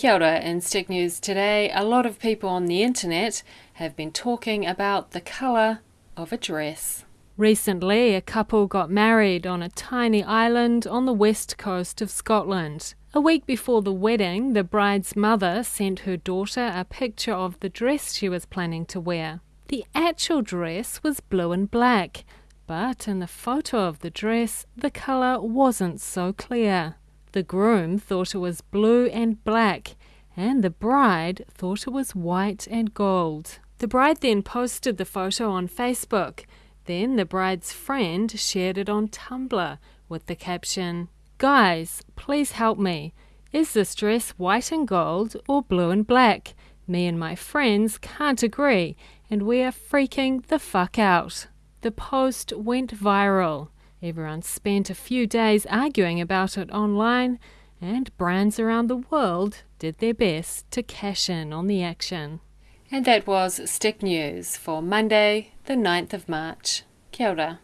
Kia ora. In Stick News today, a lot of people on the internet have been talking about the colour of a dress. Recently, a couple got married on a tiny island on the west coast of Scotland. A week before the wedding, the bride's mother sent her daughter a picture of the dress she was planning to wear. The actual dress was blue and black, but in the photo of the dress, the colour wasn't so clear. The groom thought it was blue and black, and the bride thought it was white and gold. The bride then posted the photo on Facebook. Then the bride's friend shared it on Tumblr with the caption Guys, please help me. Is this dress white and gold or blue and black? Me and my friends can't agree, and we are freaking the fuck out. The post went viral. Everyone spent a few days arguing about it online, and brands around the world did their best to cash in on the action. And that was Stick News for Monday, the 9th of March. Kia ora.